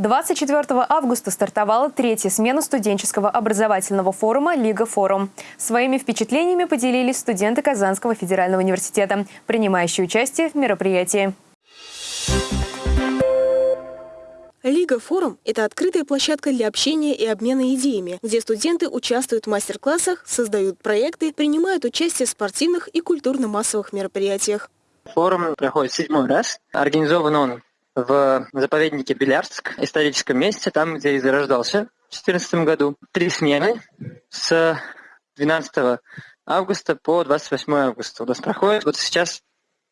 24 августа стартовала третья смена студенческого образовательного форума «Лига Форум». Своими впечатлениями поделились студенты Казанского федерального университета, принимающие участие в мероприятии. Лига Форум – это открытая площадка для общения и обмена идеями, где студенты участвуют в мастер-классах, создают проекты, принимают участие в спортивных и культурно-массовых мероприятиях. Форум проходит седьмой раз. Организован он в заповеднике Белярск, историческом месте, там, где и зарождался в 2014 году. Три смены с 12 августа по 28 августа у нас проходит. Вот сейчас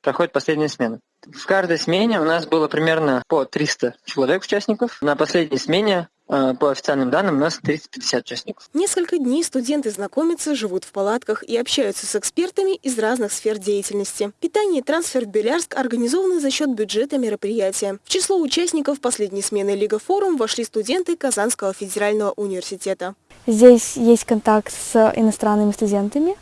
проходит последняя смена. В каждой смене у нас было примерно по 300 человек участников. На последней смене по официальным данным, у нас 350 участников. Несколько дней студенты знакомятся, живут в палатках и общаются с экспертами из разных сфер деятельности. Питание и трансфер в Белярск организованы за счет бюджета мероприятия. В число участников последней смены Лига Форум вошли студенты Казанского федерального университета. Здесь есть контакт с иностранными студентами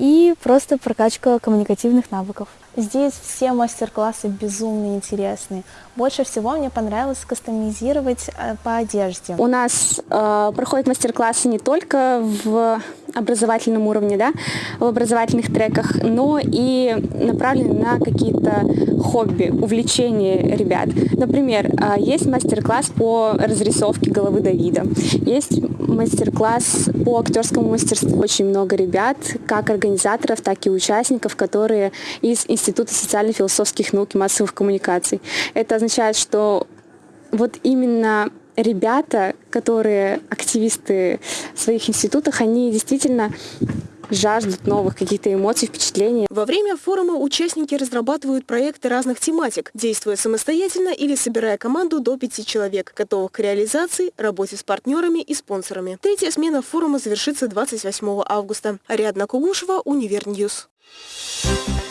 и просто прокачка коммуникативных навыков. Здесь все мастер-классы безумно интересные. Больше всего мне понравилось кастомизировать э, по одежде. У нас э, проходят мастер-классы не только в образовательном уровне, да, в образовательных треках, но и направлены на какие-то хобби, увлечения ребят. Например, э, есть мастер-класс по разрисовке головы Давида, есть мастер-класс по актерскому мастерству. Очень много ребят, как организаторов, так и участников, которые из Института социально-философских наук и массовых коммуникаций. Это означает, что вот именно ребята, которые активисты в своих институтах, они действительно жаждут новых каких-то эмоций, впечатлений. Во время форума участники разрабатывают проекты разных тематик, действуя самостоятельно или собирая команду до пяти человек, готовых к реализации, работе с партнерами и спонсорами. Третья смена форума завершится 28 августа. Ариадна Кугушева, Univer News. Thank you.